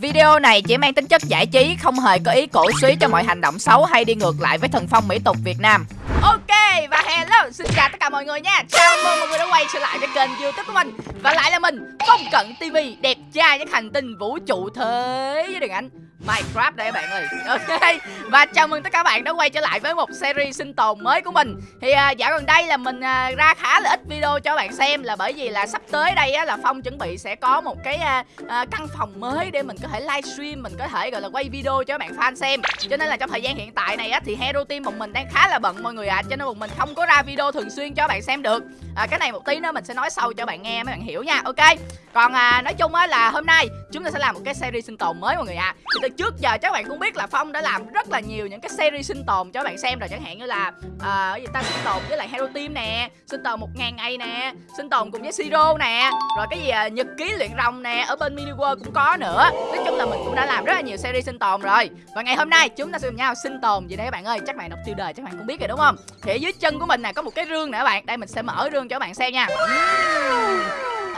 Video này chỉ mang tính chất giải trí, không hề có ý cổ suý cho mọi hành động xấu hay đi ngược lại với thần phong mỹ tục Việt Nam. Ok và hello, xin chào tất cả mọi người nha. Chào mừng mọi người đã quay trở lại với kênh youtube của mình. Và lại là mình, Phong Cận TV Đẹp trai những hành tinh vũ trụ thế với đường ảnh. Minecraft đây các bạn ơi. Ok Và chào mừng tất cả các bạn đã quay trở lại với một series sinh tồn mới của mình. Thì à, dạo gần đây là mình à, ra khá là ít video cho bạn xem Là bởi vì là sắp tới đây á, là Phong chuẩn bị sẽ có một cái à, à, căn phòng mới Để mình có thể livestream, mình có thể gọi là quay video cho các bạn fan xem. Cho nên là trong thời gian hiện tại này á, thì Hero Team một mình đang khá là bận mọi người ạ à, Cho nên một mình không có ra video thường xuyên cho các bạn xem được. À, Cái này một tí nữa mình sẽ nói sau cho bạn nghe mấy bạn hiểu nha. Ok Còn à, nói chung á là hôm nay chúng ta sẽ làm một cái series sinh tồn mới mọi người ạ. À. Thì trước giờ các bạn cũng biết là Phong đã làm rất là nhiều những cái series sinh tồn cho các bạn xem rồi. Chẳng hạn như là à, gì ta sinh tồn với lại Hero Team nè Sinh tồn một ngàn ngày nè Sinh tồn cùng với Siro nè Rồi cái gì à, nhật ký luyện rồng nè Ở bên Mini World cũng có nữa. Nói chung là mình cũng đã làm rất là nhiều series sinh tồn rồi. Và ngày hôm nay chúng ta sẽ cùng nhau sinh tồn gì đây các bạn ơi. Chắc bạn đọc tiêu đề chắc bạn cũng biết rồi đúng không? Thì ở dưới chân của mình nè có một cái rương nè các bạn. Đây mình sẽ mở rương cho các bạn xem nha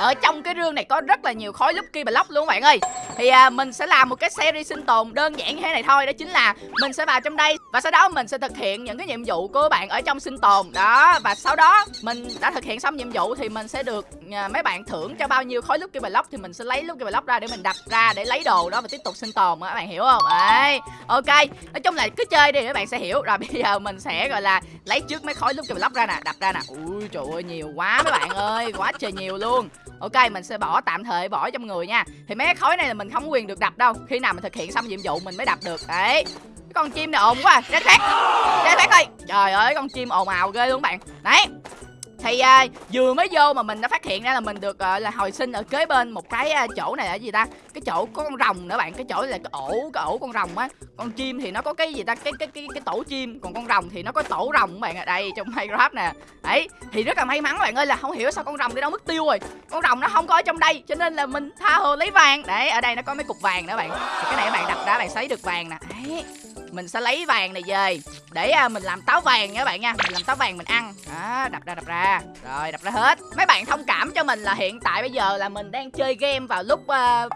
ở trong cái rương này có rất là nhiều khối Lucky Block luôn các bạn ơi. Thì à, mình sẽ làm một cái series sinh tồn đơn giản như thế này thôi Đó chính là mình sẽ vào trong đây Và sau đó mình sẽ thực hiện những cái nhiệm vụ của bạn ở trong sinh tồn. Đó Và sau đó mình đã thực hiện xong nhiệm vụ Thì mình sẽ được à, mấy bạn thưởng cho bao nhiêu khối Lucky Block Thì mình sẽ lấy Lucky Block ra để mình đập ra để lấy đồ đó Và tiếp tục sinh tồn các bạn hiểu không? Đấy Ok. Nói chung là cứ chơi đi các bạn sẽ hiểu. Rồi bây giờ mình sẽ gọi là lấy trước mấy khối Lucky Block ra nè Đập ra nè. Ui trời ơi nhiều quá mấy bạn ơi Quá trời nhiều luôn. Ok, mình sẽ bỏ, tạm thời bỏ trong người nha. Thì mấy cái khối này là mình không quyền được đập đâu. Khi nào mình thực hiện xong nhiệm vụ, mình mới đập được. Đấy. Cái con chim này ồn quá à. ra phát ra phát ơi trời ơi, con chim ồn ào ghê luôn bạn. Đấy thì à, vừa mới vô mà mình đã phát hiện ra là mình được à, là hồi sinh ở kế bên một cái à, chỗ này là gì ta? Cái chỗ có con rồng nữa bạn cái chỗ là cái ổ cái ổ con rồng á. Con chim thì nó có cái gì ta? Cái cái cái cái tổ chim còn con rồng thì nó có tổ rồng bạn ở đây trong minecraft nè. Đấy thì rất là may mắn bạn ơi là không hiểu sao con rồng đi đâu mất tiêu rồi. Con rồng nó không có ở trong đây cho nên là mình tha hồ lấy vàng. Đấy ở đây nó có mấy cục vàng nữa bạn. Thì cái này bạn đập đá bạn sấy được vàng nè. Đấy mình sẽ lấy vàng này về. Để à, mình làm táo vàng nha các bạn nha. Mình làm táo vàng mình ăn. Đó đập ra đập ra. Rồi đập ra hết. Mấy bạn thông cảm cho mình là hiện tại bây giờ là mình đang chơi game vào lúc uh,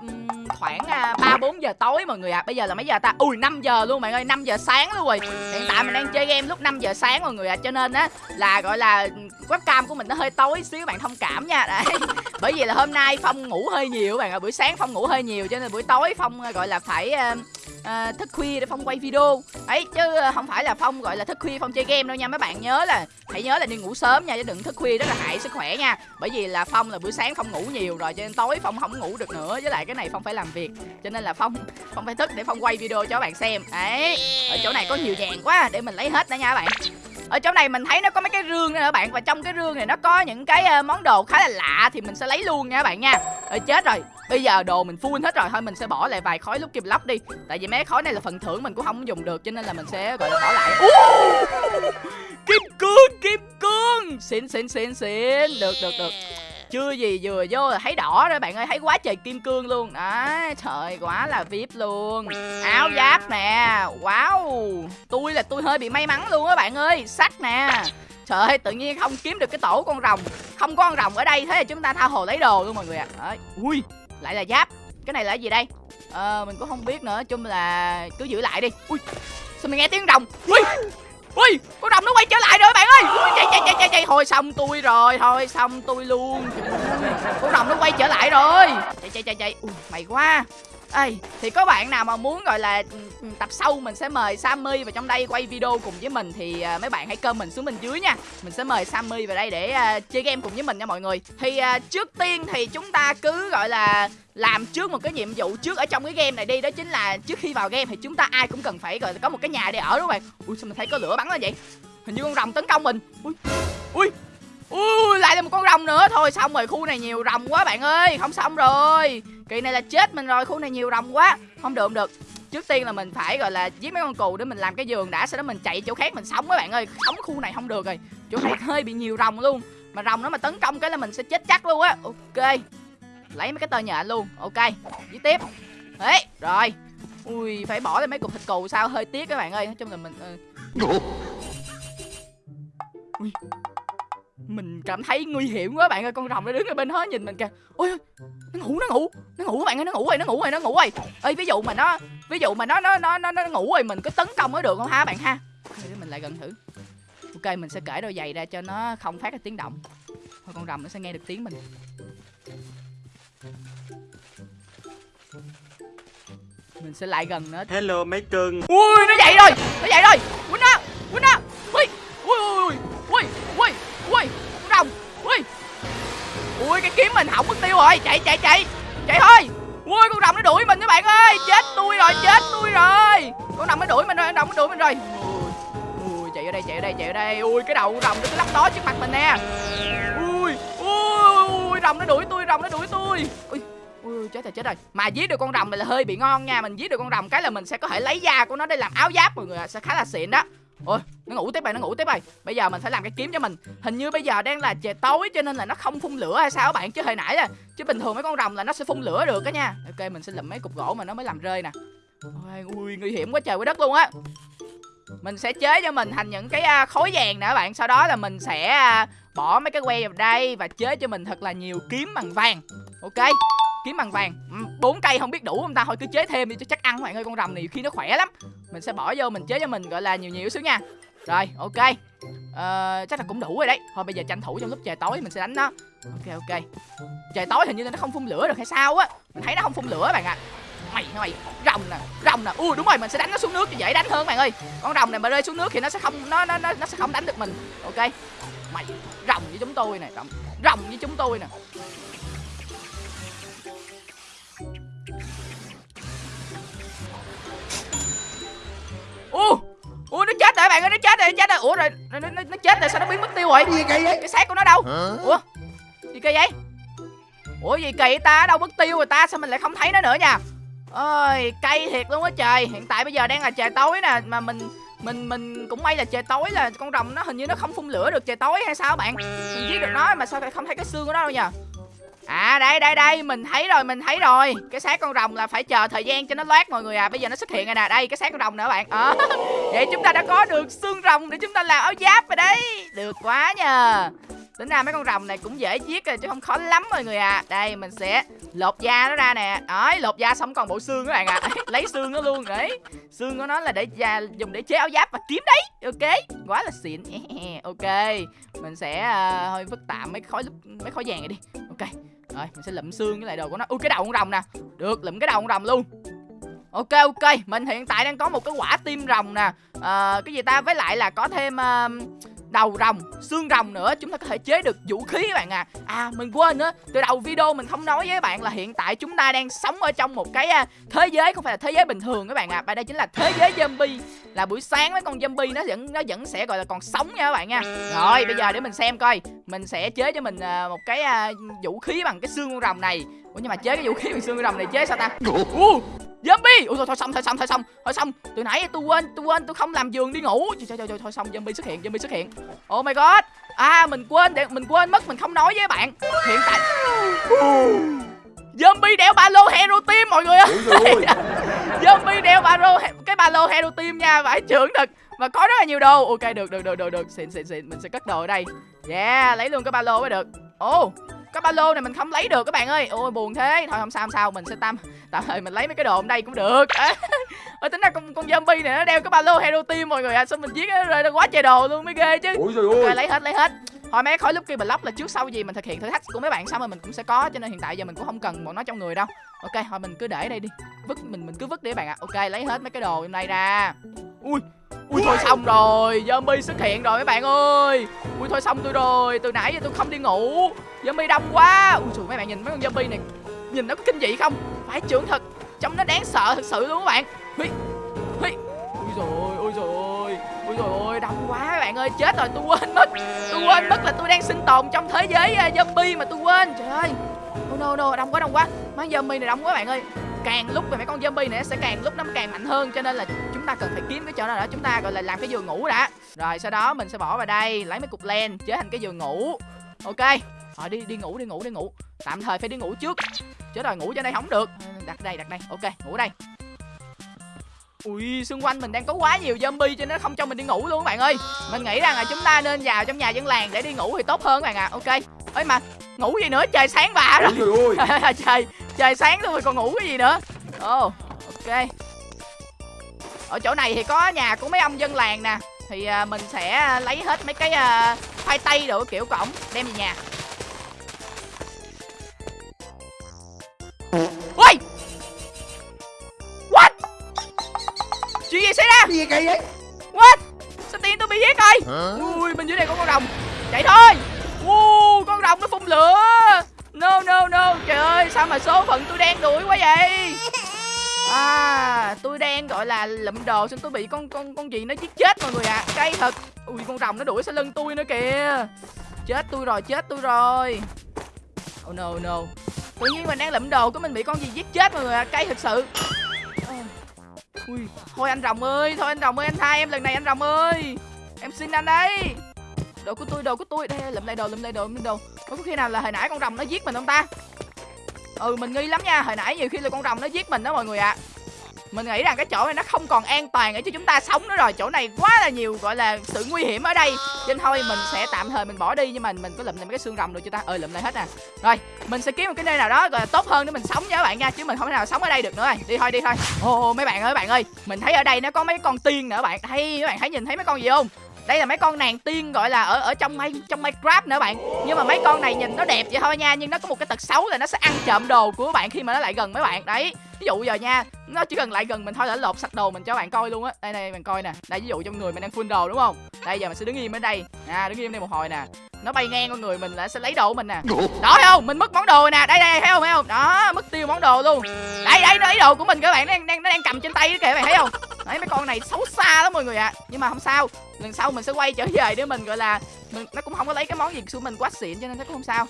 khoảng à, ba bốn giờ tối mọi người ạ. À. bây giờ là mấy giờ ta? Ui 5 giờ luôn bạn ơi 5 giờ sáng luôn rồi. Hiện tại mình đang chơi game lúc 5 giờ sáng mọi người ạ. À. cho nên á là gọi là webcam của mình nó hơi tối xíu các bạn thông cảm nha. Đấy. Bởi vì là hôm nay phong ngủ hơi nhiều các bạn ạ. À. buổi sáng phong ngủ hơi nhiều cho nên buổi tối phong à, gọi là phải uh, à, thức khuya để phong quay video. Ấy chứ không phải là phong gọi là thức khuya phong chơi game đâu nha. Mấy bạn nhớ là hãy nhớ là đi ngủ sớm nha chứ đừng thức khuya rất là hại sức khỏe nha. Bởi vì là phong là buổi sáng phong ngủ nhiều rồi cho nên tối phong không ngủ được nữa. Với lại cái này phong phải làm việc cho nên là phong phong phải thức để phong quay video cho các bạn xem. Đấy ở chỗ này có nhiều vàng quá để mình lấy hết đó nha các bạn ở chỗ này mình thấy nó có mấy cái rương nữa bạn? Và trong cái rương này nó có những cái món đồ khá là lạ thì mình sẽ lấy luôn nha các bạn nha. Rồi chết rồi. Bây giờ đồ mình full hết rồi. Thôi mình sẽ bỏ lại vài khối lúc kim block đi. Tại vì mấy khối này là phần thưởng mình cũng không dùng được cho nên là mình sẽ gọi là bỏ lại. Uh! kim cương kim cương! Xịn xịn xịn xịn được được được chưa gì vừa vô là thấy đỏ rồi bạn ơi thấy quá trời kim cương luôn. Đấy trời quá là vip luôn. Áo giáp nè wow. Tôi là tôi hơi bị may mắn luôn á bạn ơi sắt nè. Trời ơi tự nhiên không kiếm được cái tổ con rồng. Không có con rồng ở đây thế là chúng ta tha hồ lấy đồ luôn mọi người ạ. À. đấy. Ui. Lại là giáp. Cái này là gì đây? Ờ mình cũng không biết nữa chung là cứ giữ lại đi. Ui. Sao mình nghe tiếng rồng? Ui ui, con rồng nó quay trở lại rồi bạn ơi. Ui, chạy chạy chạy chạy chạy. Thôi xong tôi rồi, thôi xong tôi luôn. Con rồng nó quay trở lại rồi. Chạy chạy chạy chạy. Ui mày quá. Ê, thì có bạn nào mà muốn gọi là ừ, ừ, tập sau mình sẽ mời Sammy vào trong đây quay video cùng với mình thì uh, mấy bạn hãy comment xuống bên dưới nha. Mình sẽ mời Sammy vào đây để uh, chơi game cùng với mình nha mọi người. Thì uh, trước tiên thì chúng ta cứ gọi là làm trước một cái nhiệm vụ trước ở trong cái game này đi. Đó chính là trước khi vào game thì chúng ta ai cũng cần phải gọi là có một cái nhà để ở đúng không bạn? Ui sao mình thấy có lửa bắn lên vậy? Hình như con rồng tấn công mình. Ui ui ui lại là một con rồng nữa. Thôi xong rồi khu này nhiều rồng quá bạn ơi. Không xong rồi. Kỳ này là chết mình rồi khu này nhiều rồng quá. Không được không được. Trước tiên là mình phải gọi là giết mấy con cù để mình làm cái giường đã sau đó mình chạy chỗ khác mình sống các bạn ơi. Sống khu này không được rồi. Chỗ này hơi bị nhiều rồng luôn. Mà rồng nó mà tấn công cái là mình sẽ chết chắc luôn á. Ok. Lấy mấy cái tơ nhện luôn. Ok. Giết tiếp. Đấy rồi. Ui phải bỏ lên mấy cục thịt cù sao? Hơi tiếc các bạn ơi. Nói chung là mình uh... ui mình cảm thấy nguy hiểm quá bạn ơi con rồng nó đứng ở bên đó nhìn mình kìa. Ôi nó ngủ nó ngủ nó ngủ các bạn ơi nó ngủ rồi nó ngủ rồi nó ngủ rồi. Ơi ví dụ mà nó ví dụ mà nó nó nó nó, nó ngủ rồi mình có tấn công mới được không ha bạn ha? Để mình lại gần thử. Ok mình sẽ cởi đôi giày ra cho nó không phát ra tiếng động. Thôi con rồng nó sẽ nghe được tiếng mình. Mình sẽ lại gần nó. Hello mấy cưng. Ui nó dậy rồi nó dậy rồi tiêu rồi, chạy chạy chạy. Chạy thôi. Ui, con rồng nó đuổi mình các bạn ơi. Chết tôi rồi, chết tôi rồi. Con rồng nó đuổi mình rồi, con rồng nó đuổi mình rồi. Ui chạy ở đây, chạy ở đây, chạy ở đây. Ui, cái đầu con rồng nó cứ lắc đó trước mặt mình nè. Ui ui ui rồng nó đuổi tôi, rồng nó đuổi tôi. Ui ui, chết rồi chết rồi. Mà giết được con rồng này là hơi bị ngon nha. Mình giết được con rồng cái là mình sẽ có thể lấy da của nó để làm áo giáp, mọi người ạ. sẽ khá là xịn đó. Ôi nó ngủ tiếp rồi nó ngủ tiếp rồi bây giờ mình phải làm cái kiếm cho mình. Hình như bây giờ đang là trời tối cho nên là nó không phun lửa hay sao các bạn? Chứ hồi nãy là chứ bình thường mấy con rồng là nó sẽ phun lửa được á nha. Ok mình sẽ lụm mấy cục gỗ mà nó mới làm rơi nè. Ôi, ui nguy hiểm quá trời quá đất luôn á. Mình sẽ chế cho mình thành những cái à, khối vàng nè các bạn. Sau đó là mình sẽ à, bỏ mấy cái que vào đây và chế cho mình thật là nhiều kiếm bằng vàng. Ok kiếm bằng vàng. Ừ, bốn cây không biết đủ không ta? Thôi cứ chế thêm đi cho chắc ăn các bạn ơi con rồng này khi nó khỏe lắm. Mình sẽ bỏ vô mình chế cho mình gọi là nhiều nhiều xíu nha rồi ok. Ờ, chắc là cũng đủ rồi đấy. Thôi bây giờ tranh thủ trong lúc trời tối mình sẽ đánh nó. Ok ok. Trời tối hình như là nó không phun lửa được hay sao á. Mình thấy nó không phun lửa bạn ạ. Mày mày rồng nè rồng nè. Ui đúng rồi mình sẽ đánh nó xuống nước cho dễ đánh hơn bạn ơi. Con rồng này mà rơi xuống nước thì nó sẽ không nó nó nó, nó sẽ không đánh được mình. Ok. Mày rồng với chúng tôi nè rồng rồng với chúng tôi nè. Rồi bạn ơi nó chết rồi nó chết rồi. Ủa rồi nó, nó, nó chết rồi sao nó biến mất tiêu rồi gì kỳ vậy? Cái xác của nó đâu? Ủa gì kỳ vậy? Ủa gì kỳ ta? Đâu mất tiêu rồi ta sao mình lại không thấy nó nữa nha? Ơi cay thiệt luôn á trời. Hiện tại bây giờ đang là trời tối nè mà mình mình mình cũng may là trời tối là con rồng nó hình như nó không phun lửa được trời tối hay sao bạn? Mình giết được nó mà sao lại không thấy cái xương của nó đâu nha À đây đây đây mình thấy rồi mình thấy rồi. Cái xác con rồng là phải chờ thời gian cho nó loát mọi người à. Bây giờ nó xuất hiện rồi nè. Đây cái xác con rồng nữa bạn. À, Vậy chúng ta đã có được xương rồng để chúng ta làm áo giáp rồi đấy. Được quá nhờ. Tính ra mấy con rồng này cũng dễ giết rồi chứ không khó lắm mọi người à. Đây mình sẽ lột da nó ra nè. Đấy lột da xong còn bộ xương các bạn à Lấy xương nó luôn đấy. Xương của nó là để da, dùng để chế áo giáp và kiếm đấy. Ok quá là xịn. Ok Mình sẽ uh, hơi vứt tạm mấy khối mấy khối vàng này đi. Ok rồi mình sẽ lụm xương với lại đồ của nó. Ui cái đầu con rồng nè. Được lụm cái đầu con rồng luôn. Ok ok. Mình hiện tại đang có một cái quả tim rồng nè. À, cái gì ta? Với lại là có thêm uh, đầu rồng xương rồng nữa. Chúng ta có thể chế được vũ khí các bạn à. À mình quên nữa. Từ đầu video mình không nói với bạn là hiện tại chúng ta đang sống ở trong một cái uh, thế giới không phải là thế giới bình thường các bạn à. Và đây chính là thế giới zombie là buổi sáng mấy con zombie nó vẫn nó vẫn sẽ gọi là còn sống nha các bạn nha. Rồi bây giờ để mình xem coi. Mình sẽ chế cho mình uh, một cái uh, vũ khí bằng cái xương con rồng này. Ủa nhưng mà chế cái vũ khí bằng xương con rồng này chế sao ta? Uh, zombie! Ui thôi thôi xong thôi xong thôi xong. Thôi xong. Từ nãy tôi quên tôi quên tôi không làm giường đi ngủ. Trời trời trời thôi xong. Zombie xuất hiện zombie xuất hiện. Oh my god! À mình quên để mình quên mất mình không nói với bạn. Hiện tại zombie đeo ba lô hero team mọi người ơi. Zombie đeo ba lô cái ba lô hero team nha phải trưởng thật. Và có rất là nhiều đồ. Ok được được được được được. Xịn xịn xịn. Mình sẽ cất đồ ở đây. Yeah lấy luôn cái ba lô mới được. Ồ oh, cái ba lô này mình không lấy được các bạn ơi. Ôi buồn thế. Thôi không sao không sao. Mình sẽ tam tạm thời mình lấy mấy cái đồ ở đây cũng được. Ôi tính ra con con zombie này nó đeo cái ba lô hero team mọi người à. Sao mình giết nó nó quá trời đồ luôn mới ghê chứ. Ôi trời ơi. Okay, lấy hết lấy hết thôi mấy khối lúc kia block là trước sau gì mình thực hiện thử thách của mấy bạn xong rồi mình cũng sẽ có cho nên hiện tại giờ mình cũng không cần bọn nó trong người đâu. Ok thôi mình cứ để đây đi. Vứt mình mình cứ vứt đi các bạn ạ. À. ok lấy hết mấy cái đồ trong đây ra. Ui ui thôi xong rồi zombie xuất hiện rồi mấy bạn ơi. Ui thôi xong tôi rồi. Từ nãy giờ tôi không đi ngủ. Zombie đông quá. Ui trời mấy bạn nhìn mấy con zombie này nhìn nó có kinh dị không? Phải trưởng thật trông nó đáng sợ thật sự luôn các bạn. Hi, hi. ui rồi ui rồi ui rồi đông quá các bạn ơi chết rồi tôi quên mất tôi quên mất là tôi đang sinh tồn trong thế giới uh, zombie mà tôi quên. Trời ơi. Oh no no đông quá đông quá. Mấy zombie này đông quá bạn ơi. Càng lúc về mấy con zombie này sẽ càng lúc nó càng mạnh hơn cho nên là chúng ta cần phải kiếm cái chỗ nào đó chúng ta gọi là làm cái giường ngủ đã. Rồi sau đó mình sẽ bỏ vào đây lấy mấy cục len chế thành cái giường ngủ. Ok. Rồi đi đi ngủ đi ngủ đi ngủ. Tạm thời phải đi ngủ trước. Chứ rồi ngủ trên đây không được. Đặt đây đặt đây. Ok ngủ đây ui xung quanh mình đang có quá nhiều zombie cho nên không cho mình đi ngủ luôn các bạn ơi. Mình nghĩ rằng là chúng ta nên vào trong nhà dân làng để đi ngủ thì tốt hơn các bạn à ok. Ấy mà ngủ gì nữa? Trời sáng vả rồi trời trời sáng luôn rồi còn ngủ cái gì nữa? Ồ oh, ok. Ở chỗ này thì có nhà của mấy ông dân làng nè. Thì uh, mình sẽ lấy hết mấy cái uh, khoai tây đồ kiểu cổng đem về nhà gì kỳ vậy? What? Sao tiên tôi bị giết rồi? Ui bên dưới này có con rồng. Chạy thôi. U con rồng nó phun lửa. No no no. Trời ơi sao mà số phận tôi đen đuổi quá vậy? À tôi đang gọi là lụm đồ xong tôi bị con con con gì nó giết chết mọi người à cay thật. Ui con rồng nó đuổi sau lưng tôi nữa kìa. Chết tôi rồi chết tôi rồi. Oh no no. Tự nhiên mình đang lụm đồ của mình bị con gì giết chết mọi người à cay thật sự ui, thôi anh rồng ơi, thôi anh rồng ơi, anh tha em lần này anh rồng ơi. Em xin anh đấy. Đồ của tôi, đồ của tôi. Đây, lụm lại đồ, lụm lại đồ, lụm lại đồ. Có khi nào là hồi nãy con rồng nó giết mình không ta? Ừ mình nghi lắm nha. Hồi nãy nhiều khi là con rồng nó giết mình đó mọi người ạ. à mình nghĩ rằng cái chỗ này nó không còn an toàn để cho chúng ta sống nữa rồi. Chỗ này quá là nhiều, gọi là, sự nguy hiểm ở đây. Cho nên thôi, mình sẽ tạm thời mình bỏ đi, nhưng mà mình có lụm lại mấy cái xương rồng được chưa ta? Ơi, lụm lại hết nè rồi, mình sẽ kiếm một cái nơi nào đó, gọi là, tốt hơn để mình sống nha các bạn nha, chứ mình không thể nào sống ở đây được nữa rồi. Đi thôi đi thôi. Ô mấy bạn ơi, mấy bạn ơi. Mình thấy ở đây nó có mấy con tiên nữa, bạn. Thấy các bạn thấy nhìn thấy mấy con gì không? Đây là mấy con nàng tiên, gọi là, ở ở trong may trong minecraft nữa, bạn. Nhưng mà mấy con này nhìn nó đẹp vậy thôi nha, nhưng nó có một cái tật xấu là nó sẽ ăn trộm đồ của bạn khi mà nó lại gần mấy bạn. Đấy ví dụ giờ nha nó chỉ cần lại gần mình thôi là lột sạch đồ mình cho bạn coi luôn á. Đây này bạn coi nè. Đây ví dụ trong người mình đang full đồ đúng không? Đây giờ mình sẽ đứng im ở đây. À đứng im đây một hồi nè. Nó bay ngang con người mình là sẽ lấy đồ của mình nè. Đó thấy không? Mình mất món đồ nè. Đây đây thấy không thấy không? Đó mất tiêu món đồ luôn. Đây đây nó lấy đồ của mình các bạn. Nó đang đang nó đang cầm trên tay kìa các bạn thấy không? Đấy mấy con này xấu xa lắm mọi người ạ. À. nhưng mà không sao. Lần sau mình sẽ quay trở về để mình gọi là mình nó cũng không có lấy cái món gì của mình quá xịn cho nên nó cũng không sao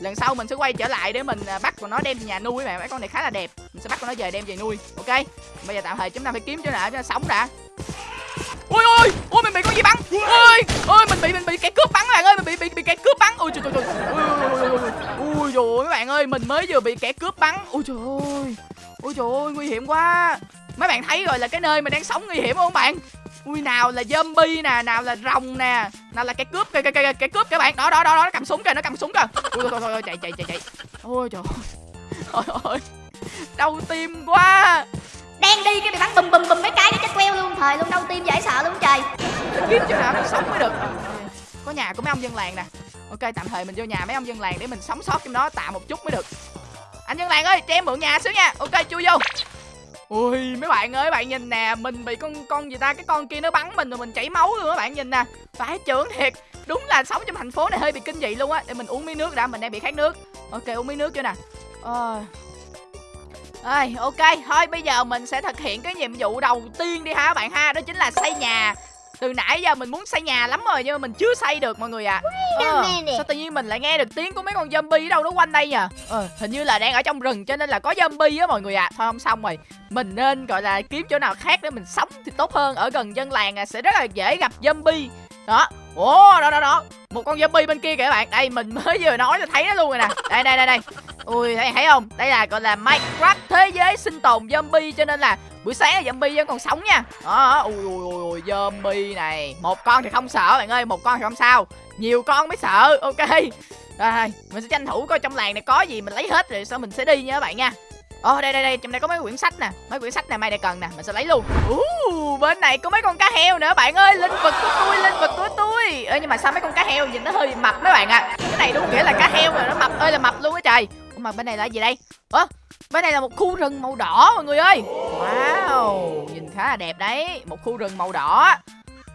lần sau mình sẽ quay trở lại để mình à, bắt của nó đem về nhà nuôi mà mấy con này khá là đẹp. Mình sẽ bắt của nó về đem về nuôi, ok? Bây giờ tạm thời chúng ta phải kiếm chỗ nào cho nó sống đã. Ôi ôi ôi, mình bị con gì bắn? Ôi ôi, mình bị mình bị kẻ cướp bắn các bạn ơi, mình bị bị bị kẻ cướp bắn. Ôi, trời trời trời ôi trời rồi mấy bạn ơi, mình mới vừa bị kẻ cướp bắn. Ôi, trời ơi. Ôi, trời ơi, nguy hiểm quá. Mấy bạn thấy rồi là cái nơi mình đang sống nguy hiểm không bạn? Ui nào là zombie nè nào là rồng nè nào là kẻ cướp kẻ, kẻ, kẻ, kẻ cướp các bạn. Đó đó đó đó nó cầm súng kìa nó cầm súng kìa. Ui thôi thôi thôi chạy chạy chạy chạy. Ôi trời ơi. Ôi ôi đau tim quá. Đang đi cái bị bắn bùm bùm bùm mấy cái nó chết queo luôn thời luôn đau tim dễ sợ luôn trời. Kiếm chỗ nào mình sống mới được. Có nhà của mấy ông dân làng nè. Ok tạm thời mình vô nhà mấy ông dân làng để mình sống sót trong đó tạm một chút mới được. Anh dân làng ơi cho em mượn nhà xíu nha. Ok chui vô ui mấy bạn ơi, bạn nhìn nè, mình bị con con gì ta, cái con kia nó bắn mình rồi mình chảy máu luôn các bạn nhìn nè. Phải trưởng thiệt, đúng là sống trong thành phố này hơi bị kinh dị luôn á, để mình uống miếng nước đã, mình đang bị khát nước. Ok, uống miếng nước chưa nè. Ờ. Ok, thôi bây giờ mình sẽ thực hiện cái nhiệm vụ đầu tiên đi ha các bạn ha, đó chính là xây nhà từ nãy giờ mình muốn xây nhà lắm rồi nhưng mà mình chưa xây được mọi người ạ. À. ờ, sao tự nhiên mình lại nghe được tiếng của mấy con zombie ở đâu đó quanh đây nhỉ ờ, hình như là đang ở trong rừng cho nên là có zombie á mọi người ạ. À. thôi không xong rồi. Mình nên gọi là kiếm chỗ nào khác để mình sống thì tốt hơn. Ở gần dân làng à, sẽ rất là dễ gặp zombie. Đó. Ồ đó đó đó. Một con zombie bên kia kìa các bạn. Đây mình mới vừa nói là thấy nó luôn rồi nè. Đây đây đây đây ui thấy thấy không? Đây là gọi là minecraft thế giới sinh tồn zombie cho nên là buổi sáng là zombie vẫn còn sống nha. Đó ui ui ui ui zombie này. Một con thì không sợ bạn ơi một con thì không sao. Nhiều con mới sợ ok. Rồi mình sẽ tranh thủ coi trong làng này có gì mình lấy hết rồi sau mình sẽ đi nha các bạn nha. Ồ oh, đây đây đây trong đây có mấy quyển sách nè. Mấy quyển sách này mai đây cần nè Mình sẽ lấy luôn. Uh, Bên này có mấy con cá heo nữa bạn ơi Linh vật của tôi Linh vật của tôi. Ơ nhưng mà sao mấy con cá heo nhìn nó hơi mập mấy bạn ạ? À. Cái này đúng nghĩa là cá heo mà nó mập ơi là mập luôn á trời mà bên này là gì đây? Ủa bên này là một khu rừng màu đỏ mọi người ơi. Wow Nhìn khá là đẹp đấy Một khu rừng màu đỏ.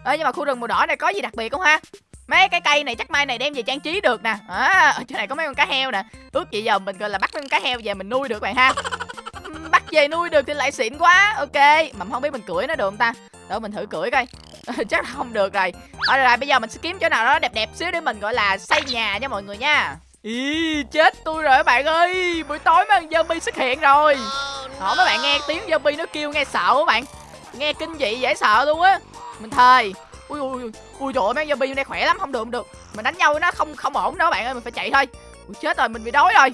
Ơ nhưng mà khu rừng màu đỏ này có gì đặc biệt không ha? Mấy cái cây này chắc mai này đem về trang trí được nè. À, ở chỗ này có mấy con cá heo nè. Ước gì giờ mình gọi là bắt mấy con cá heo về mình nuôi được bạn ha. Bắt về nuôi được thì lại xịn quá. Ok mà không biết mình cưỡi nó được không ta? Đâu mình thử cưỡi coi. Chắc là không được rồi. Rồi, rồi bây giờ mình sẽ kiếm chỗ nào đó đẹp đẹp xíu để mình gọi là xây nhà cho mọi người nha. Ý, chết tôi rồi các bạn ơi. Buổi tối mấy con zombie xuất hiện rồi. Đó mấy bạn nghe tiếng zombie nó kêu nghe sợ các bạn. Nghe kinh dị dễ sợ luôn á. Mình thề. Ui ui ui ui trời ơi mấy zombie này khỏe lắm. Không được không được. Mình đánh nhau nó không không ổn đâu bạn ơi. Mình phải chạy thôi. Ui chết rồi mình bị đói rồi.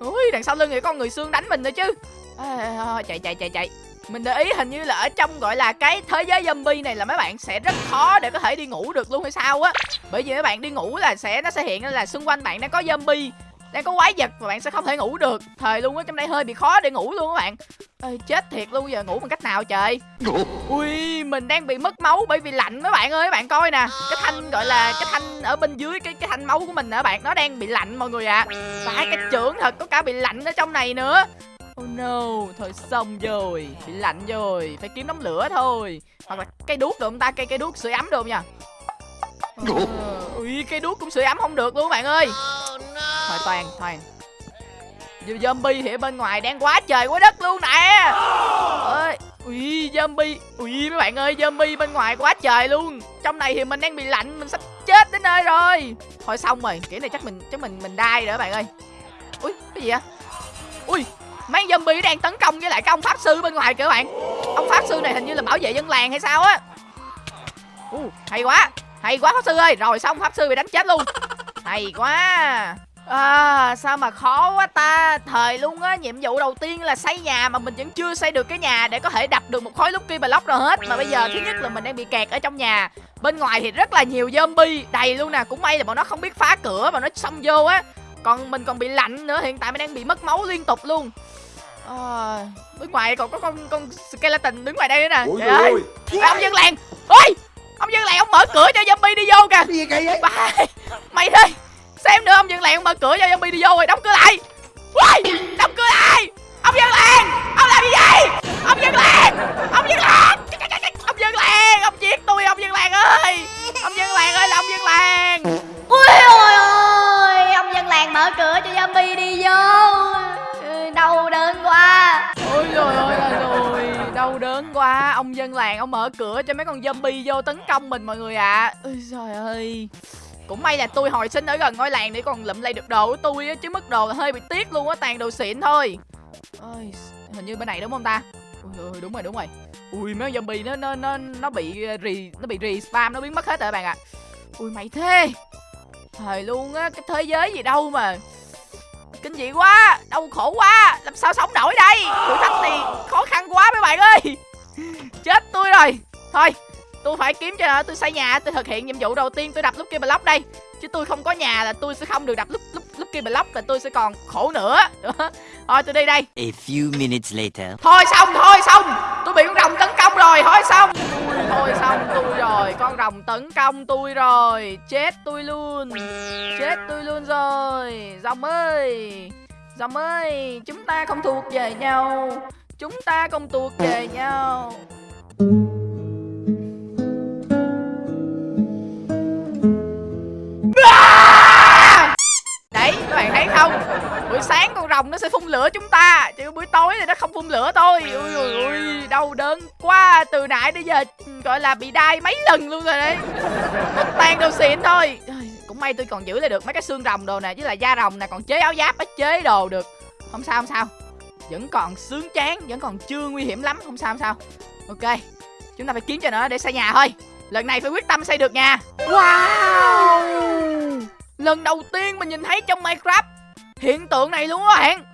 Ui đằng sau lưng thì con người xương đánh mình nữa chứ. À, chạy chạy chạy chạy mình để ý hình như là ở trong gọi là cái thế giới zombie này là mấy bạn sẽ rất khó để có thể đi ngủ được luôn hay sao á. Bởi vì mấy bạn đi ngủ là sẽ nó sẽ hiện là xung quanh bạn đang có zombie đang có quái vật và bạn sẽ không thể ngủ được. Thời luôn á trong đây hơi bị khó để ngủ luôn các bạn. Ê, chết thiệt luôn giờ ngủ bằng cách nào trời? Ui mình đang bị mất máu bởi vì lạnh mấy bạn ơi các bạn coi nè. Cái thanh gọi là cái thanh ở bên dưới cái cái thanh máu của mình nè bạn nó đang bị lạnh mọi người ạ. À. và cái trưởng thật có cả bị lạnh ở trong này nữa. Oh no, thôi xong rồi, bị lạnh rồi, phải kiếm đống lửa thôi. Hoặc là cây đuốc được không ta, cây cây đuốc sưởi ấm được không nha ờ, Ui, cây đuốc cũng sưởi ấm không được luôn các bạn ơi. Thôi toàn, toàn. Zombie thì ở bên ngoài đang quá trời quá đất luôn nè. Ơi Ui, zombie Ui, mấy bạn ơi, zombie bên ngoài quá trời luôn. Trong này thì mình đang bị lạnh, mình sắp chết đến nơi rồi. Thôi xong rồi, kiểu này chắc mình chắc mình mình đai rồi các bạn ơi. Ui, cái gì vậy? Ui, mấy zombie đang tấn công với lại cái ông pháp sư bên ngoài kìa bạn. Ông pháp sư này hình như là bảo vệ dân làng hay sao á. Uh, hay quá hay quá pháp sư ơi. Rồi xong pháp sư bị đánh chết luôn. Hay quá. À, sao mà khó quá ta. Thời luôn á, nhiệm vụ đầu tiên là xây nhà Mà mình vẫn chưa xây được cái nhà Để có thể đập được một khối Lucky Block rồi hết. Mà bây giờ thứ nhất là mình đang bị kẹt ở trong nhà. Bên ngoài thì rất là nhiều zombie Đầy luôn nè, cũng may là bọn nó không biết phá cửa Mà nó xông vô á. Còn mình còn bị lạnh nữa Hiện tại mình đang bị mất máu liên tục luôn. À, bên ngoài còn có con con skeleton đứng ngoài đây nữa nè. Trời ơi. à, ông dân làng. Ôi ông dân làng ông mở cửa cho zombie đi vô kìa. Gì kỳ vậy? Bye. mày thôi xem nữa ông dân làng ông mở cửa cho zombie đi vô rồi đóng cửa lại. Ôi đóng cửa lại. Ông dân làng ông làm gì vậy? Ông dân làng ông dân làng. Ông dân làng ông giết tôi ông dân làng ơi. Ông dân làng ơi là ông dân làng. Ui ôi mở cửa cho zombie đi vô. Ừ, đau đớn quá. Ôi trời ơi, là rồi. Đau đớn quá. Ông dân làng, ông mở cửa cho mấy con zombie vô tấn công mình, mọi người ạ. À. ôi trời ơi. Cũng may là tôi hồi sinh ở gần ngôi làng để còn lụm lấy được đồ của tôi á, chứ mất đồ là hơi bị tiếc luôn á, tàn đồ xịn thôi. Ơi hình như bên này đúng không ta? Ui đúng rồi đúng rồi. Ui, mấy con zombie nó nó nó nó bị rì, nó bị rì spam, nó biến mất hết rồi bạn ạ. À. ui mày thế thời luôn á, cái thế giới gì đâu mà kinh dị quá, đau khổ quá, làm sao sống nổi đây? Thử thách thì khó khăn quá mấy bạn ơi. Chết tôi rồi. Thôi, tôi phải kiếm cho, tôi xây nhà, tôi thực hiện nhiệm vụ đầu tiên tôi đập Lucky Block đây. Chứ tôi không có nhà là tôi sẽ không được đập lúc lúc Lucky Block là tôi sẽ còn khổ nữa. Thôi tôi đi đây. A few minutes later. thôi xong thôi xong. Tôi bị con rồng tấn công rồi thôi xong. Thôi xong tôi rồi con rồng tấn công tôi rồi. Chết tôi luôn. Chết tôi luôn rồi. Rồng ơi rồng ơi chúng ta không thuộc về nhau. Chúng ta không thuộc về nhau không? Buổi sáng con rồng nó sẽ phun lửa chúng ta chứ buổi tối thì nó không phun lửa thôi ui ui ui đau đớn quá từ nãy đến giờ gọi là bị đai mấy lần luôn rồi đấy. Một tan đồ xịn thôi. Cũng may tôi còn giữ lại được mấy cái xương rồng đồ nè với là da rồng nè còn chế áo giáp á chế đồ được. Không sao không sao. Vẫn còn sướng chán vẫn còn chưa nguy hiểm lắm không sao không sao. Ok chúng ta phải kiếm cho nó để xây nhà thôi. Lần này phải quyết tâm xây được nhà. Wow! Lần đầu tiên mình nhìn thấy trong minecraft hiện tượng này luôn các bạn.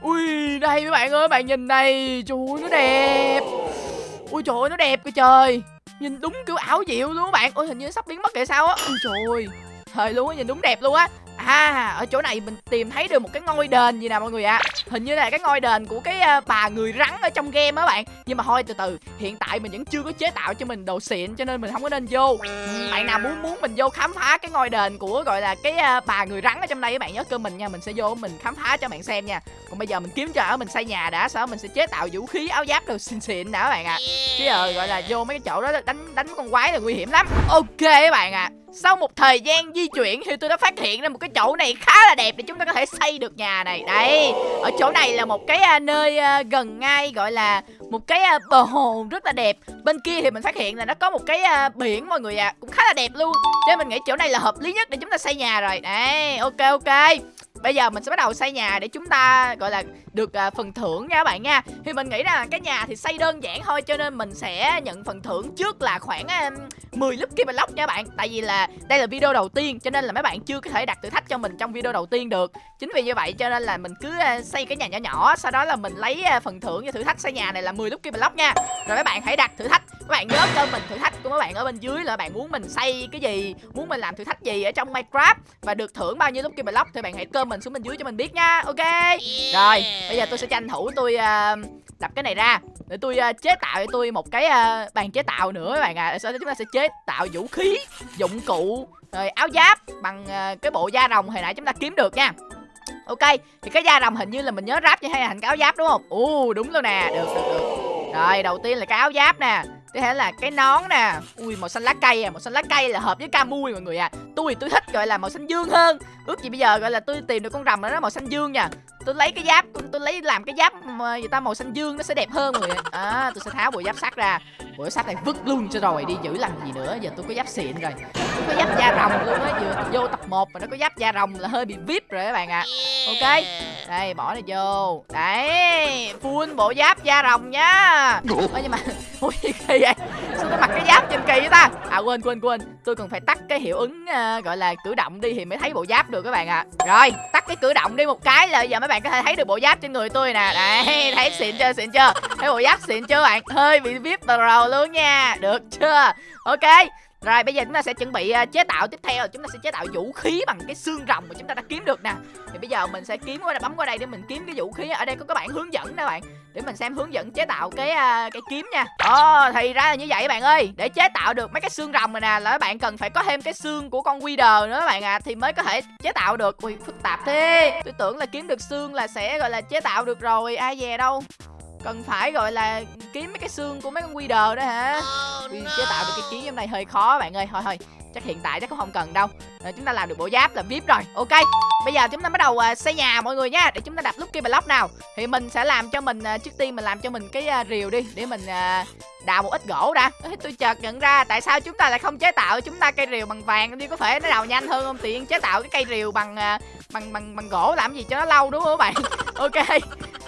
Ui, đây mấy bạn ơi, bạn nhìn này trời ơi, nó đẹp. Ui, trời ơi, nó đẹp kìa trời. Nhìn đúng kiểu ảo diệu luôn các bạn. Ôi, hình như sắp biến mất kìa sao á. Ui trời ơi. Thời luôn á, nhìn đúng đẹp luôn á. À ở chỗ này mình tìm thấy được một cái ngôi đền gì nè mọi người ạ à. Hình như là cái ngôi đền của cái ờ, bà người rắn ở trong game á bạn Nhưng mà thôi, từ từ, Hiện tại mình vẫn chưa có chế tạo cho mình đồ xịn Cho nên mình không có nên vô Bạn nào muốn muốn mình vô khám phá cái ngôi đền của, gọi là, cái ờ, bà người rắn ở trong đây các bạn, nhớ cơ mình nha, Mình sẽ vô mình khám phá cho bạn xem nha Còn bây giờ mình kiếm cho ở mình xây nhà đã, Sau mình sẽ chế tạo vũ khí, áo giáp đồ xịn xịn đã các bạn ạ à. Chứ giờ, gọi là, vô mấy cái chỗ đó, đánh đánh con quái là nguy hiểm lắm Ok các bạn ạ à. Sau một thời gian di chuyển thì tôi đã phát hiện ra một cái chỗ này khá là đẹp để chúng ta có thể xây được nhà này. Đây, ở chỗ này là một cái à, nơi à, gần ngay gọi là một cái à, bờ hồ rất là đẹp. Bên kia thì mình phát hiện là nó có một cái biển mọi người ạ, à, cũng khá là đẹp luôn. Cho nên mình nghĩ chỗ này là hợp lý nhất để chúng ta xây nhà rồi. Đây, ok ok. Bây giờ mình sẽ bắt đầu xây nhà để chúng ta gọi là được à, phần thưởng nha các bạn nha thì mình nghĩ là cái nhà thì xây đơn giản thôi cho nên mình sẽ nhận phần thưởng trước là khoảng à, 10 kia block nha bạn. Tại vì là đây là video đầu tiên cho nên là mấy bạn chưa có thể đặt thử thách cho mình trong video đầu tiên được. Chính vì như vậy cho nên là mình cứ à, xây cái nhà nhỏ nhỏ sau đó là mình lấy à, phần thưởng cho thử thách xây nhà này là 10 lucky block nha. Rồi mấy bạn hãy đặt thử thách. Các bạn nhớ cho mình thử thách của mấy bạn ở bên dưới là bạn muốn mình xây cái gì muốn mình làm thử thách gì ở trong minecraft và được thưởng bao nhiêu lucky block thì bạn hãy comment xuống bên dưới cho mình biết nha. Ok? Rồi bây giờ tôi sẽ tranh thủ tôi uh, đập cái này ra. Để tôi uh, chế tạo cho tôi một cái uh, bàn chế tạo nữa các bạn à sau đó chúng ta sẽ chế tạo vũ khí dụng cụ rồi áo giáp bằng uh, cái bộ da rồng hồi nãy chúng ta kiếm được nha. Ok thì cái da rồng hình như là mình nhớ ráp như hay là thành cái áo giáp đúng không? U đúng luôn nè được được được. Rồi đầu tiên là cái áo giáp nè tiếp theo là cái nón nè. Ui màu xanh lá cây à màu xanh lá cây là hợp với camui mọi người à. Tôi tôi thích gọi là màu xanh dương hơn. Ước gì bây giờ gọi là tôi tìm được con rồng nó màu xanh dương nha tôi lấy cái giáp tôi, tôi lấy làm cái giáp mà người ta màu xanh dương nó sẽ đẹp hơn mọi người. À tôi sẽ tháo bộ giáp sắt ra. Bộ sắt này vứt luôn cho rồi đi giữ làm gì nữa. Giờ tôi có giáp xịn rồi. Tôi có giáp da rồng luôn á vừa vô tập 1 mà nó có giáp da rồng là hơi bị vip rồi các bạn ạ. À. ok. Đây bỏ này vô. Đấy full bộ giáp da rồng nhá Ôi, nhưng mà ui kỳ vậy? Sao tôi mặc cái giáp trên kỳ vậy ta? À quên quên quên. Tôi cần phải tắt cái hiệu ứng uh, gọi là cử động đi thì mới thấy bộ giáp được các bạn ạ. À. rồi tắt cái cử động đi một cái là giờ mấy bạn có thể thấy được bộ giáp trên người tôi nè. Đấy, thấy xịn chưa xịn chưa? Thấy bộ giáp xịn chưa bạn? Hơi bị vip rồi luôn nha. Được chưa? Ok rồi bây giờ chúng ta sẽ chuẩn bị uh, chế tạo tiếp theo. Chúng ta sẽ chế tạo vũ khí bằng cái xương rồng mà chúng ta đã kiếm được nè. Thì bây giờ mình sẽ kiếm qua đây bấm qua đây để mình kiếm cái vũ khí. Ở đây có các bạn hướng dẫn nè bạn. Để mình xem hướng dẫn chế tạo cái uh, cái kiếm nha. Ồ thì ra là như vậy bạn ơi. Để chế tạo được mấy cái xương rồng này nè là các bạn cần phải có thêm cái xương của con Wither nữa bạn à thì mới có thể chế tạo được. Ui phức tạp thế. Tôi tưởng là kiếm được xương là sẽ gọi là chế tạo được rồi. Ai về đâu cần phải gọi là kiếm mấy cái xương của mấy con quy đờ đó hả? Oh, no. chế tạo được cái kiếm trong này hơi khó bạn ơi. Thôi thôi chắc hiện tại chắc cũng không cần đâu. Rồi, chúng ta làm được bộ giáp là vip rồi. Ok bây giờ chúng ta bắt đầu uh, xây nhà mọi người nha để chúng ta đặt lucky block nào. Thì mình sẽ làm cho mình uh, trước tiên mình làm cho mình cái uh, rìu đi để mình uh, đào một ít gỗ đã. Tôi chợt nhận ra tại sao chúng ta lại không chế tạo chúng ta cây rìu bằng vàng đi. Có phải nó đào nhanh hơn không? Tiện chế tạo cái cây rìu bằng uh, bằng bằng bằng gỗ làm gì cho nó lâu đúng không các bạn? Ok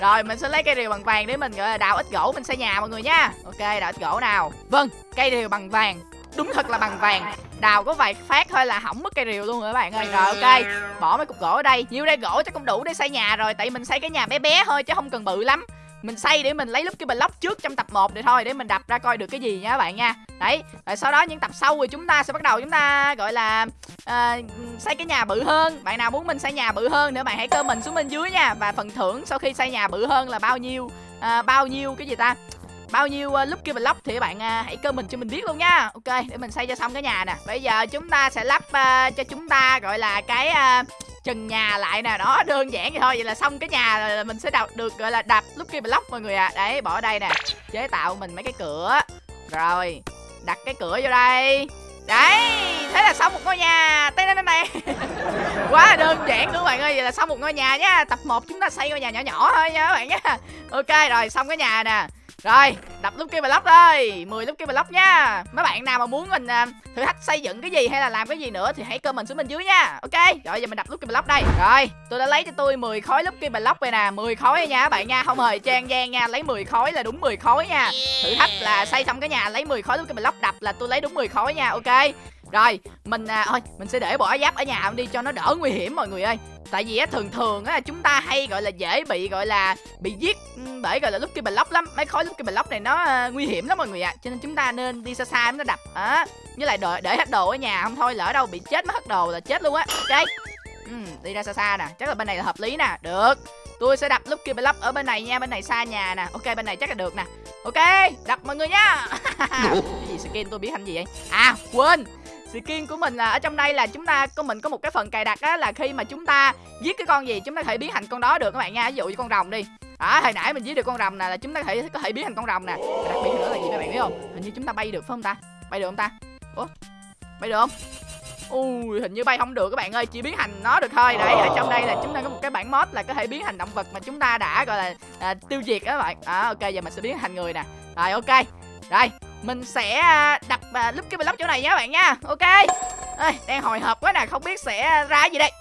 rồi, mình sẽ lấy cây rìu bằng vàng để mình, gọi là, đào ít gỗ mình xây nhà mọi người nha. Ok, đào ít gỗ nào. Vâng cây rìu bằng vàng. Đúng thật là bằng vàng. Đào có vài phát thôi là hỏng mất cây rìu luôn rồi các bạn ơi. Rồi, ok. Bỏ mấy cục gỗ ở đây. Nhiêu đây gỗ chắc cũng đủ để xây nhà rồi, tại mình xây cái nhà bé bé thôi chứ không cần bự lắm mình xây để mình lấy lúc cái block trước trong tập 1 để thôi để mình đập ra coi được cái gì nha các bạn nha. Đấy rồi sau đó những tập sau thì chúng ta sẽ bắt đầu chúng ta gọi là uh, xây cái nhà bự hơn. Bạn nào muốn mình xây nhà bự hơn nữa bạn hãy comment xuống bên dưới nha. Và phần thưởng sau khi xây nhà bự hơn là bao nhiêu uh, bao nhiêu cái gì ta? Bao nhiêu uh, lúc kia mình lắp thì các bạn uh, hãy comment cho mình biết luôn nha. Ok để mình xây cho xong cái nhà nè. Bây giờ chúng ta sẽ lắp uh, cho chúng ta gọi là cái uh, trần nhà lại nè. Đó đơn giản vậy thôi. Vậy là xong cái nhà là mình sẽ đọc được gọi là đập mình block mọi người à đấy bỏ đây nè. Chế tạo mình mấy cái cửa. Rồi đặt cái cửa vô đây. Đấy thế là xong một ngôi nhà. Tay đây này quá là đơn giản luôn bạn ơi. Vậy là xong một ngôi nhà nhá. Tập 1 chúng ta xây ngôi nhà nhỏ nhỏ thôi nha các bạn nhé ok rồi xong cái nhà nè rồi, đập lúc kia block thôi 10 lúc kia block nha. Mấy bạn nào mà muốn mình uh, thử thách xây dựng cái gì hay là làm cái gì nữa Thì hãy comment xuống bên dưới nha. Ok, rồi giờ mình đập lúc kia block đây. Rồi, tôi đã lấy cho tôi 10 khối lúc kia block rồi nè. 10 khối nha các bạn nha. Không hề trang gian nha, lấy 10 khối là đúng 10 khối nha. Thử thách là xây xong cái nhà lấy 10 khối lúc kia block đập là tôi lấy đúng 10 khối nha. Ok rồi mình à, thôi mình sẽ để bỏ giáp ở nhà đi cho nó đỡ nguy hiểm mọi người ơi. Tại vì á thường thường á chúng ta hay gọi là dễ bị gọi là bị giết ừ, bởi gọi là lúc kia block lắm. Mấy khối lúc kia block này nó à, nguy hiểm lắm mọi người ạ. À. cho nên chúng ta nên đi xa xa nó đập. Á à, với lại đợi để hết đồ ở nhà không thôi lỡ đâu bị chết mất hết đồ là chết luôn á. Ok? Ừ, đi ra xa xa nè chắc là bên này là hợp lý nè. Được tôi sẽ đập lúc kia block ở bên này nha bên này xa nhà nè. Ok bên này chắc là được nè. Ok đập mọi người nha. Cái gì skin tôi biết hành gì vậy? À quên skin của mình là ở trong đây là chúng ta có mình có một cái phần cài đặt á là khi mà chúng ta giết cái con gì chúng ta có thể biến thành con đó được các bạn nha. Ví dụ như con rồng đi. À hồi nãy mình giết được con rồng nè là chúng ta có thể có thể biến thành con rồng nè. Đặc biệt nữa là gì các bạn biết không? Hình như chúng ta bay được phải không ta? Bay được không ta? Ủa? Bay được không? Ui hình như bay không được các bạn ơi chỉ biến thành nó được thôi. Đấy ở trong đây là chúng ta có một cái bản mod là có thể biến thành động vật mà chúng ta đã gọi là à, tiêu diệt đó các bạn. À, ok giờ mình sẽ biến thành người nè. Rồi ok. Rồi mình sẽ à, đặt à, lúc cái block chỗ này nha bạn nha ok. Ê, đang hồi hộp quá nè không biết sẽ ra gì đây.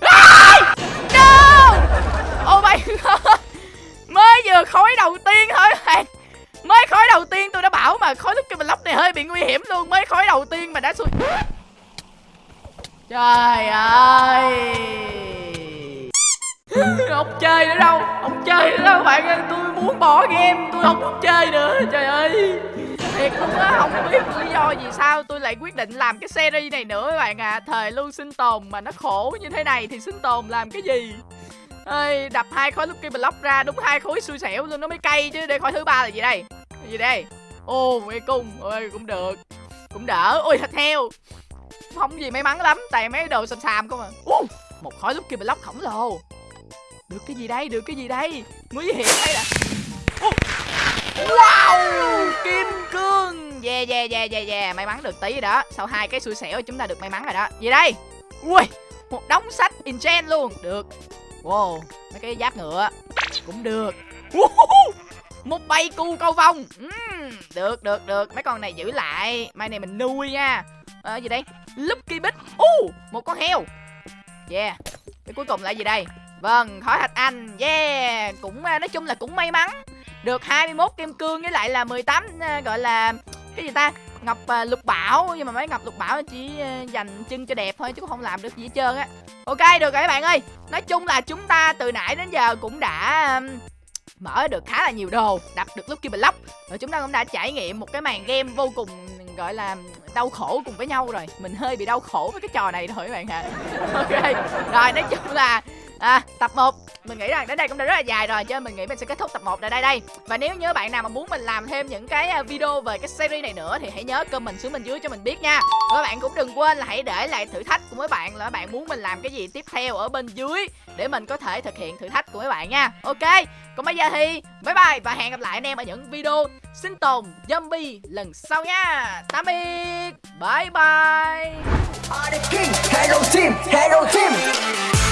No! oh my God. mới vừa khói đầu tiên thôi bạn. Mới khói đầu tiên tôi đã bảo mà khói lúc cái block này hơi bị nguy hiểm luôn mới khói đầu tiên mà đã xui trời ơi. Không chơi nữa đâu chơi nữa đâu bạn ơi tôi muốn bỏ game tôi không muốn chơi nữa trời ơi. Thiệt luôn á không biết lý do gì sao tôi lại quyết định làm cái series này nữa các bạn à thời luôn sinh tồn mà nó khổ như thế này thì sinh tồn làm cái gì? Ơi đập hai khối lucky block ra đúng hai khối xui xẻo luôn nó mới cay chứ để khối thứ ba là gì đây? Gì đây? Ô mê cung ơi cũng được cũng đỡ. Ôi thịt heo không gì may mắn lắm tại mấy đồ xàm xàm không à. Uh, một khối lucky block khổng lồ được cái gì đây? Được cái gì đây? Nguy hiểm đây là Ô, wow! Kim cương. Yeah yeah yeah yeah yeah. May mắn được tí đó. Sau hai cái xui xẻo chúng ta được may mắn rồi đó. Gì đây? Ui một đống sách enchant luôn. Được. Wow mấy cái giáp ngựa cũng được. Một bay cu câu vong. Ừm, được được được. Mấy con này giữ lại. Mai này mình nuôi nha. Ờ gì đây? Lucky bit uh, một con heo. Yeah. Cái cuối cùng là gì đây vâng khỏi thạch anh yeah. Cũng à, nói chung là cũng may mắn. Được 21 kim cương với lại là 18 à, gọi là cái gì ta? Ngọc à, lục bảo. Nhưng mà mấy ngọc lục bảo chỉ à, dành chân cho đẹp thôi chứ cũng không làm được gì hết trơn á. Ok được rồi các bạn ơi. Nói chung là chúng ta từ nãy đến giờ cũng đã um, mở được khá là nhiều đồ đập được lúc Lucky Block. Rồi chúng ta cũng đã trải nghiệm một cái màn game vô cùng gọi là đau khổ cùng với nhau rồi. Mình hơi bị đau khổ với cái trò này thôi các bạn ạ. Ok rồi nói chung là à, tập 1 mình nghĩ rằng đến đây cũng đã rất là dài rồi cho nên mình nghĩ mình sẽ kết thúc tập 1 tại đây đây. Và nếu như bạn nào mà muốn mình làm thêm những cái à, video về cái series này nữa thì hãy nhớ comment xuống bên dưới cho mình biết nha. Và các bạn cũng đừng quên là hãy để lại thử thách của mấy bạn là các bạn muốn mình làm cái gì tiếp theo ở bên dưới để mình có thể thực hiện thử thách của mấy bạn nha. Ok còn bây giờ thì bye bye và hẹn gặp lại anh em ở những video sinh tồn zombie lần sau nha. Tạm biệt. Bye bye. Hello team, hello team.